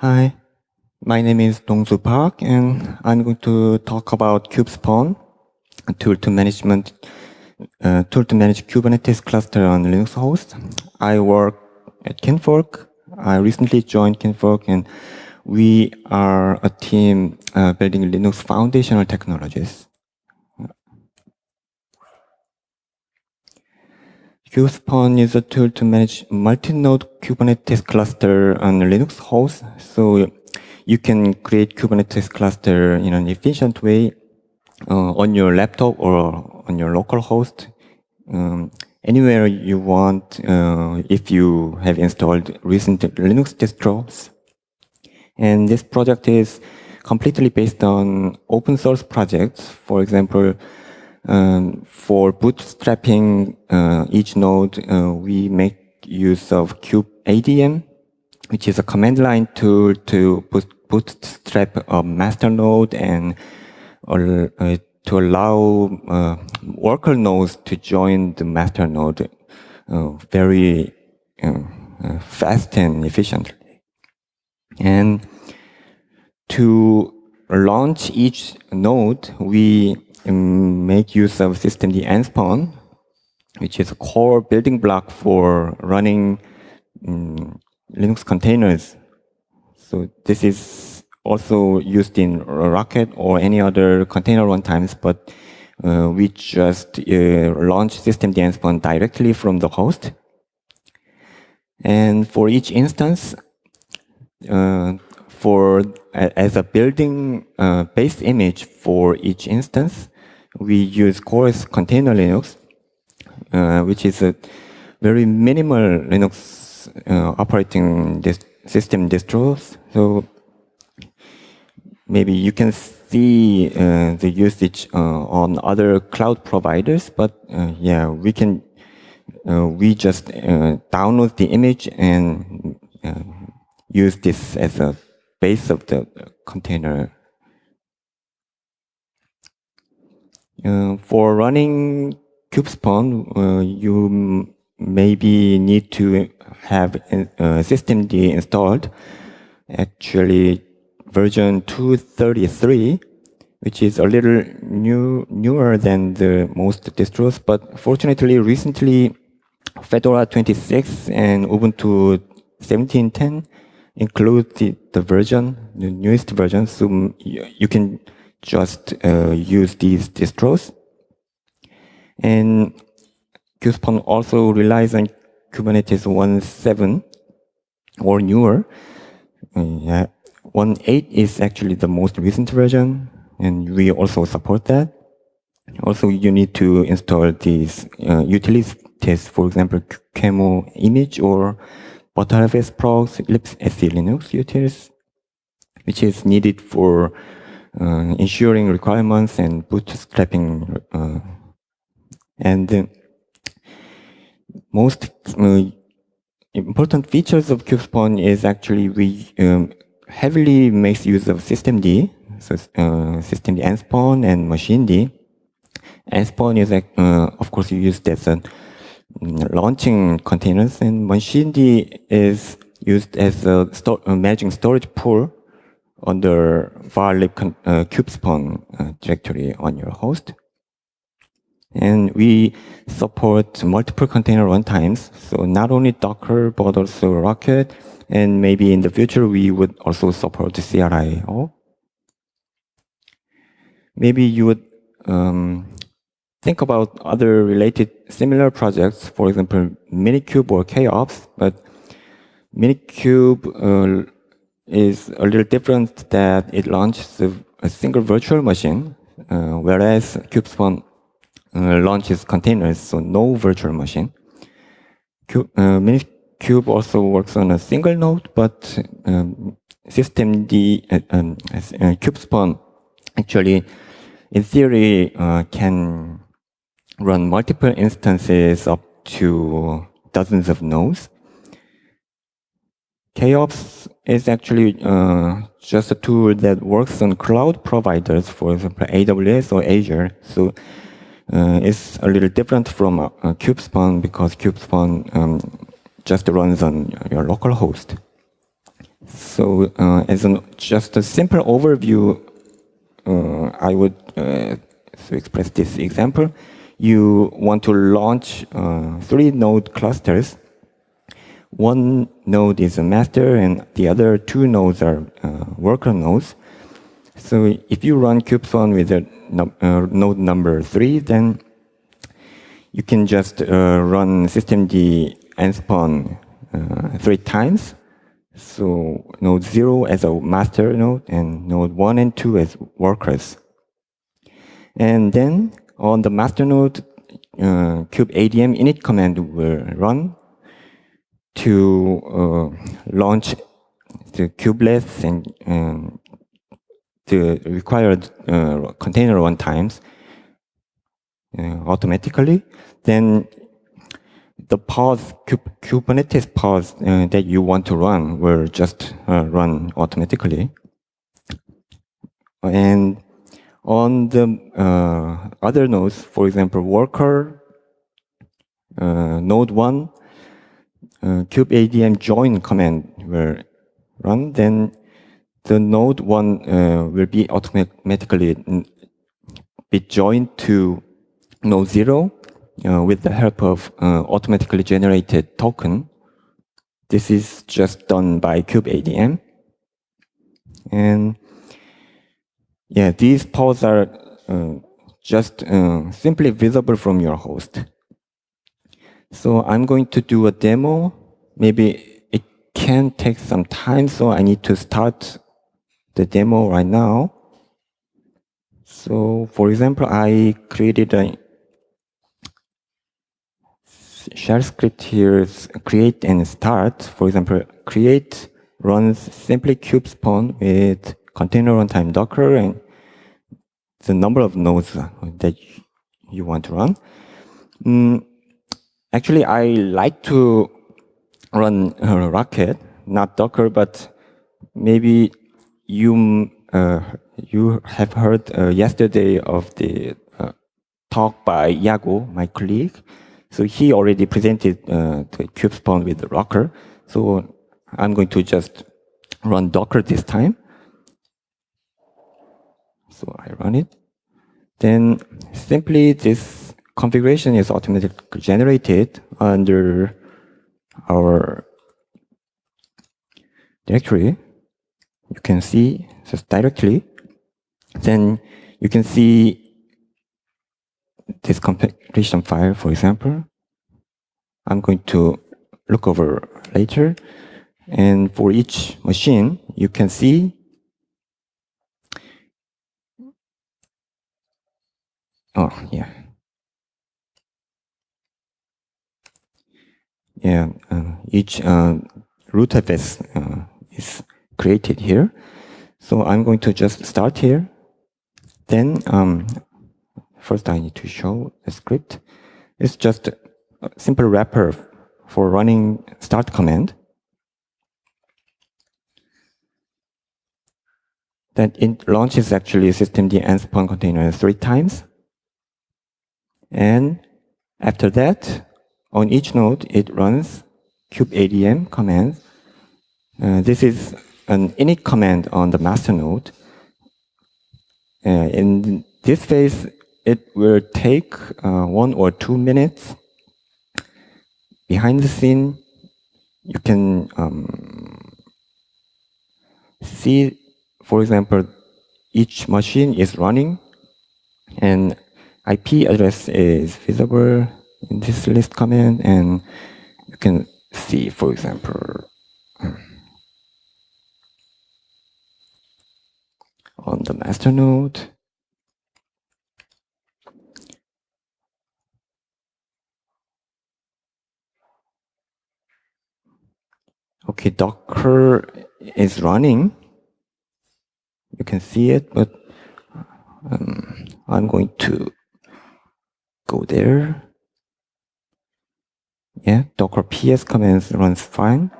Hi, my name is Dongsu Park, and I'm going to talk about KubeSpawn, a tool to management uh, tool to manage Kubernetes cluster on Linux host. I work at Kinvolk. I recently joined Kinvolk, and we are a team uh, building Linux foundational technologies. KubeSpawn is a tool to manage multi-node Kubernetes cluster on Linux host. So you can create Kubernetes cluster in an efficient way uh, on your laptop or on your local host, um, anywhere you want uh, if you have installed recent Linux distros. And this project is completely based on open source projects. For example, um, for bootstrapping uh, each node, uh, we make use of kubeadm, which is a command line tool to bootstrap a master node and uh, to allow uh, worker nodes to join the master node uh, very uh, fast and efficiently. And to launch each node, we make use of systemd nspawn, which is a core building block for running um, Linux containers. So this is also used in Rocket or any other container runtimes, but uh, we just uh, launch systemd nspawn directly from the host. And for each instance, uh, for as a building uh, base image for each instance, we use CoreOS Container Linux, uh, which is a very minimal Linux uh, operating dist system distros. So maybe you can see uh, the usage uh, on other cloud providers, but uh, yeah, we can uh, we just download the image and use this as a base of the container Uh, for running KubeSpawn, uh, you maybe need to have uh, systemd installed. Actually, version 233, which is a little new, newer than the most distros. But fortunately, recently, Fedora 26 and Ubuntu 17.10 include the, the version, the newest version, so you can just uh, use these distros. And KubeSpawn also relies on Kubernetes 1.7 or newer. Uh, 1.8 is actually the most recent version, and we also support that. Also, you need to install these uh, utilities, for example, QEMU image or Btrfs progs libsc Linux utils, which is needed for ensuring requirements and bootstrapping. Uh, and most uh, important features of KubeSpawn is actually we um, heavily makes use of systemd, so uh, systemd spawn and machined. Spawn is, uh, of course, used as a mm, launching containers, and machined is used as a sto managing storage pool under varlib uh, kubespawn uh, directory on your host. And we support multiple container runtimes. So not only Docker, but also Rocket. And maybe in the future, we would also support CRI-O. Maybe you would um, think about other related similar projects, for example, Minikube or KOps, but Minikube uh, is a little different that it launches a, a single virtual machine, uh, whereas KubeSpawn uh, launches containers, so no virtual machine. Cube, uh, Minikube also works on a single node, but um, systemd uh, um, uh, actually, in theory, uh, can run multiple instances up to dozens of nodes. KOps is actually uh, just a tool that works on cloud providers, for example, AWS or Azure. So uh, it's a little different from uh, KubeSpawn because KubeSpawn um, just runs on your local host. So uh, as an, just a simple overview, uh, I would uh, express this example. You want to launch uh, three node clusters. One node is a master and the other two nodes are uh, worker nodes. So if you run kubespawn with a uh, node number three, then you can just run systemd nspawn three times so node 0 as a master node and node 1 and 2 as workers. And then on the master node, uh, init command will run to uh, launch the kubelets and um, the required uh, container runtimes uh, automatically. Then the pods, Kubernetes pods uh, that you want to run will just uh, run automatically. And on the uh, other nodes, for example, worker, node 1, uh, kubeadm join command will run, then the node 1 uh, will be automatically be joined to node 0 uh, with the help of uh, automatically generated token. This is just done by kubeadm. And yeah, these pods are uh, just uh, simply visible from your host. So I'm going to do a demo. Maybe it can take some time, so I need to start the demo right now. So for example, I created a shell script here create and start. For example, create runs simply kubespawn with container runtime Docker and the number of nodes that you want to run. Mm, actually, I like to run uh, Rocket, not Docker, but maybe you uh, you have heard uh, yesterday of the uh, talk by Iago, my colleague. So he already presented uh, the kubespawn with the Docker. So I'm going to just run Docker this time. So I run it. Then simply this configuration is automatically generated under our directory. You can see just directly. Then you can see this configuration file, for example, I'm going to look over later. And for each machine, you can see Oh, yeah. Yeah, uh, each uh, rootfs uh, is created here. So I'm going to just start here. Then um, First, I need to show the script. It's just a simple wrapper for running start command. That it launches actually systemd spawn container three times. And after that, on each node, it runs kubeadm command. Uh, this is an init command on the master node. Uh, in this phase, it will take uh, one or two minutes. Behind the scene, you can um, see, for example, each machine is running and IP address is visible this list command and you can see, for example, on the master node, Okay, Docker is running. You can see it, but um, I'm going to go there. Yeah, Docker PS commands runs fine.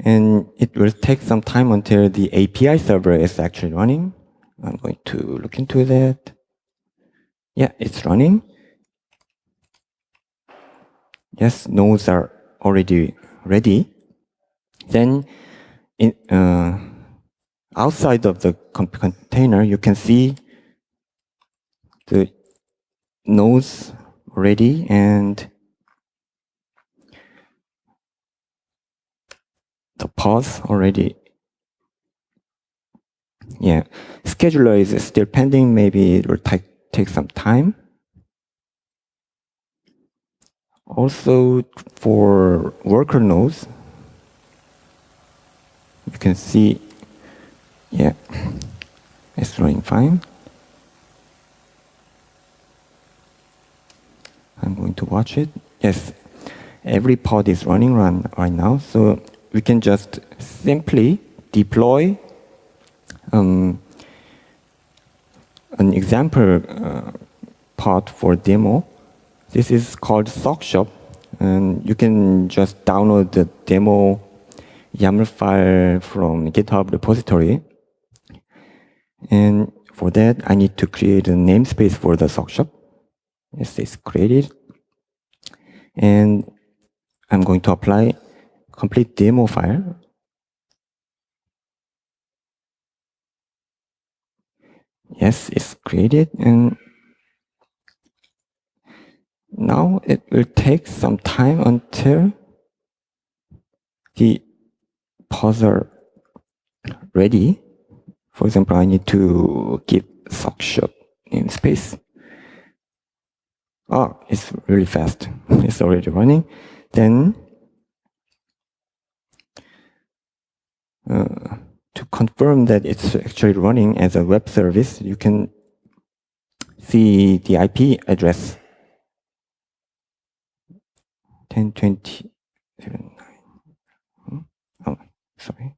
And it will take some time until the API server is actually running. I'm going to look into that. Yeah, it's running. Yes, nodes are already ready, then in, uh, outside of the container, you can see the nodes ready and the path already. Yeah, scheduler is still pending. Maybe it will take, take some time. Also, for worker nodes, you can see, yeah, it's running fine. I'm going to watch it. Yes, every pod is running run right now, so we can just simply deploy um, an example uh, pod for demo this is called Sockshop, and you can just download the demo YAML file from GitHub repository. And for that, I need to create a namespace for the Sockshop. Yes, it's created. And I'm going to apply complete demo file. Yes, it's created and now it will take some time until the are ready. For example, I need to give in namespace. Oh, it's really fast. It's already running. Then uh, to confirm that it's actually running as a web service, you can see the IP address 10, hmm? Oh, sorry.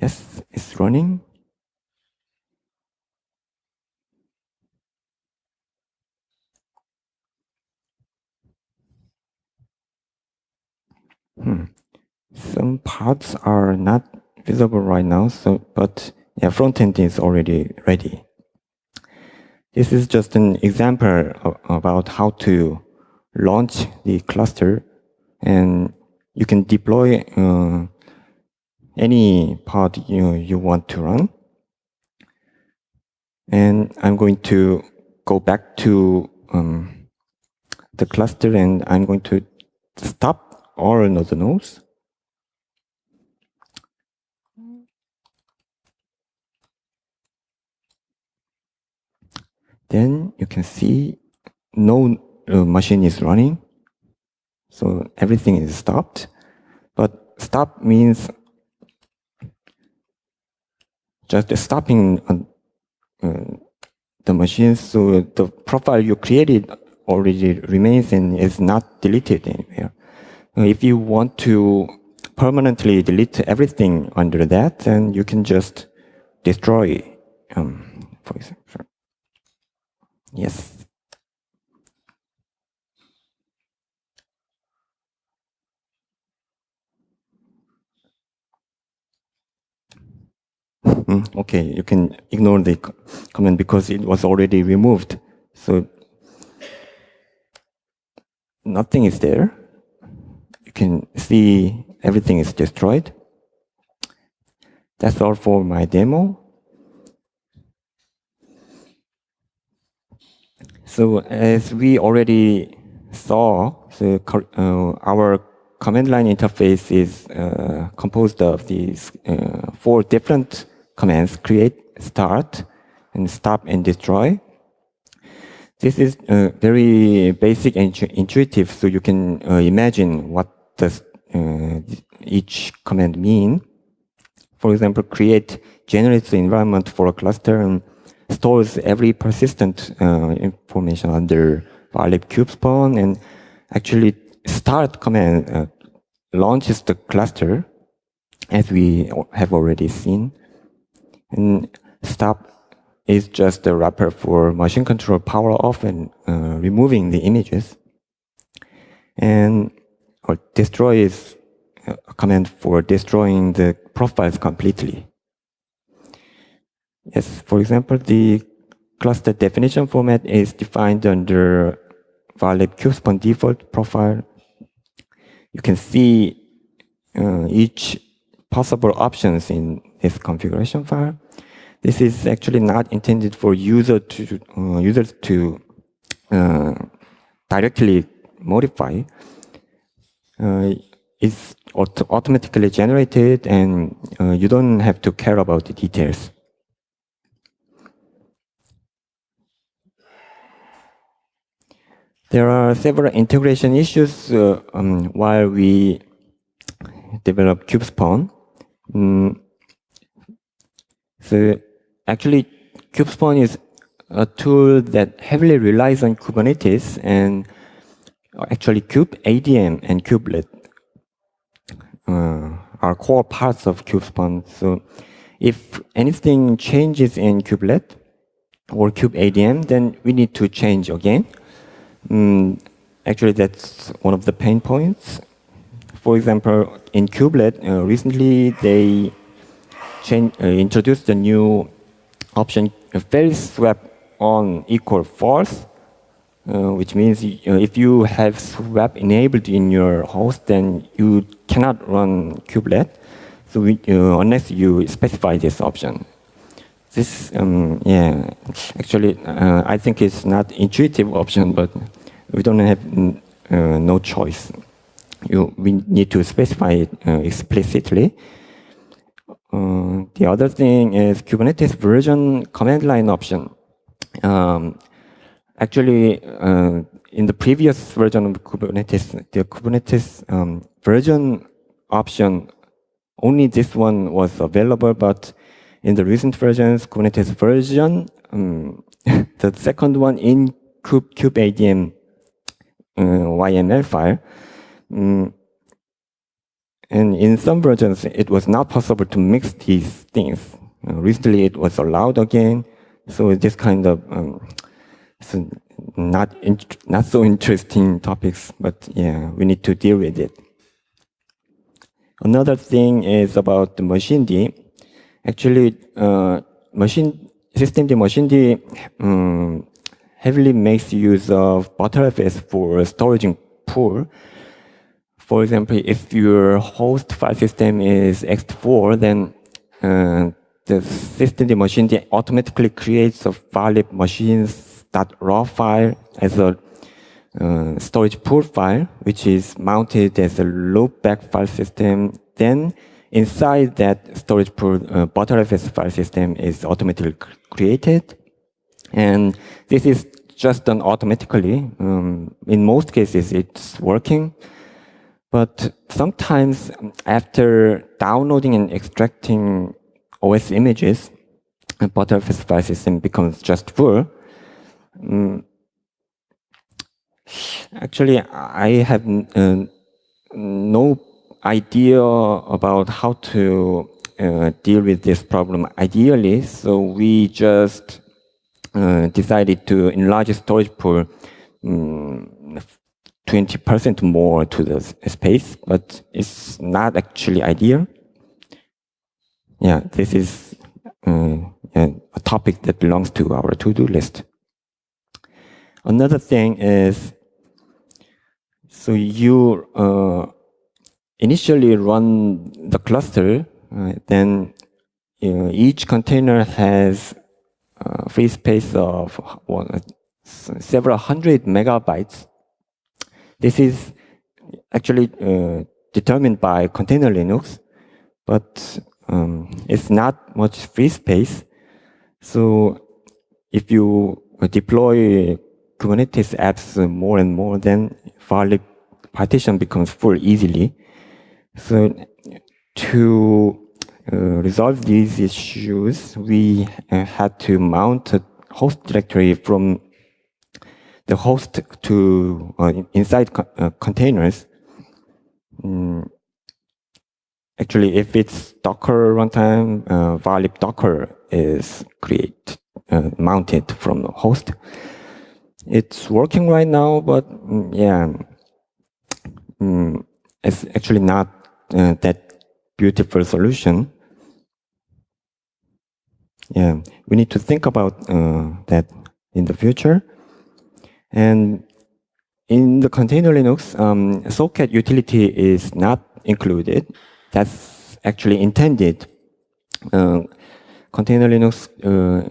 Yes, it's running. Hmm. Some parts are not visible right now, so but yeah, front end is already ready. This is just an example about how to launch the cluster and you can deploy uh, any pod you, you want to run. And I'm going to go back to um, the cluster and I'm going to stop all the nodes Then you can see no uh, machine is running. So everything is stopped. But stop means just stopping on, uh, the machine so the profile you created already remains and is not deleted anywhere. If you want to permanently delete everything under that, then you can just destroy, um, for example. Yes. Mm, okay, you can ignore the comment because it was already removed. So nothing is there. You can see everything is destroyed. That's all for my demo. So as we already saw, the, uh, our command line interface is uh, composed of these uh, four different commands, create, start, and stop and destroy. This is uh, very basic and intuitive, so you can uh, imagine what does uh, each command mean. For example, create generates the environment for a cluster and stores every persistent uh, information under varlib kubespawn and actually start command uh, launches the cluster as we have already seen. And stop is just a wrapper for machine control power off and uh, removing the images. And or destroy is a command for destroying the profiles completely. Yes, for example, the cluster definition format is defined under Varlib kubespawn default profile. You can see uh, each possible options in this configuration file. This is actually not intended for user to uh, users to uh, directly modify. Uh, it's auto automatically generated, and uh, you don't have to care about the details. There are several integration issues uh, um, while we develop KubeSpawn. Mm. So actually, kubespawn is a tool that heavily relies on Kubernetes and actually kubeadm and kubelet uh, are core parts of kubespawn. So if anything changes in kubelet or kubeadm, then we need to change again. Mm, actually, that's one of the pain points. For example, in kubelet, uh, recently they change, uh, introduced a new option, very swap on equal false, uh, which means uh, if you have swap enabled in your host, then you cannot run kubelet, so we, uh, unless you specify this option. This, um, yeah, actually, uh, I think it's not intuitive option, but we don't have uh, no choice. You, we need to specify it uh, the other thing is Kubernetes version command line option. Um, Actually, uh, in the previous version of Kubernetes, the Kubernetes um, version option, only this one was available, but in the recent versions, Kubernetes version, um, the second one in kube, kubeadm uh, YML file, um, and in some versions, it was not possible to mix these things. Uh, recently, it was allowed again. So this kind of um, so not not so interesting topics, but yeah, we need to deal with it. Another thing is about the machined. Actually, uh, machine systemd machine D um, heavily makes use of Btrfs for storage pool. For example, if your host file system is ext4, then uh, the machined automatically creates a that .raw file as a uh, storage pool file, which is mounted as a loopback file system. Then inside that storage pool, uh, Btrfs file system is automatically created. And this is just done automatically. Um, in most cases, it's working. But sometimes after downloading and extracting OS images, Btrfs file system becomes just full. Mm. Actually, I have uh, no idea about how to uh, deal with this problem ideally, so we just uh, decided to enlarge storage pool 20% um, more to the space, but it's not actually ideal. Yeah, this is uh, a topic that belongs to our to-do list. Another thing is, so you uh, initially run the cluster, uh, then each container has a free space of well, several hundred megabytes. This is actually uh, determined by container Linux, but um, it's not much free space. So if you deploy Kubernetes apps more and more, then file partition becomes full easily. So to uh, resolve these issues, we uh, had to mount a host directory from the host to uh, inside co uh, containers. Mm. Actually, if it's Docker runtime, uh, Varlib Docker is create uh, mounted from the host. It's working right now, but mm, yeah, mm, it's actually not uh, that beautiful solution. yeah, we need to think about uh, that in the future. And in the container Linux, um, socat utility is not included. That's actually intended. Uh, container Linux uh,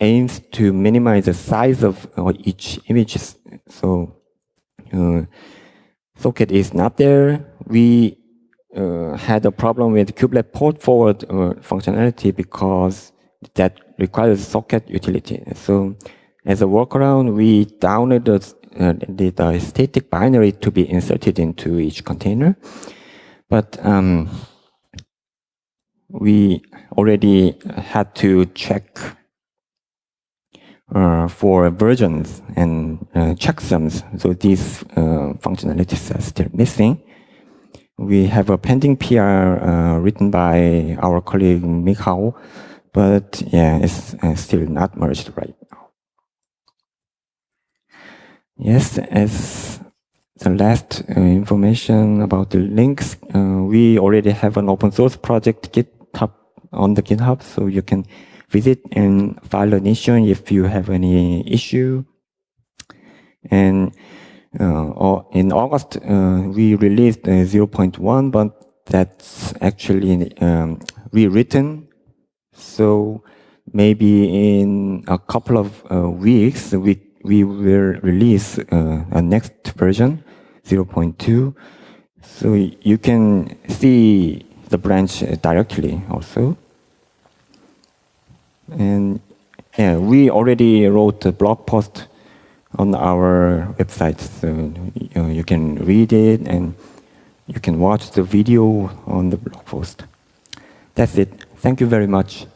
aims to minimize the size of uh, each image. So uh, socat is not there. We uh, had a problem with kubelet port forward uh, functionality because that requires socat utility. So as a workaround, we downloaded uh, the, static binary to be inserted into each container. But um, we already had to check uh, for versions and uh, checksums. So these uh, functionalities are still missing. We have a pending PR uh, written by our colleague Michał, but yeah, it's uh, still not merged right now. Yes, as the last uh, information about the links, we already have an open source project GitHub on the GitHub, so you can visit and file an issue if you have any issue. And uh, in August, uh, we released uh, 0.1, but that's actually um, rewritten. So maybe in a couple of uh, weeks, we, we will release uh, a next version, 0.2. So you can see the branch directly also. And yeah, we already wrote a blog post on our website, so you, know, you can read it and you can watch the video on the blog post. That's it. Thank you very much.